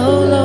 Oh?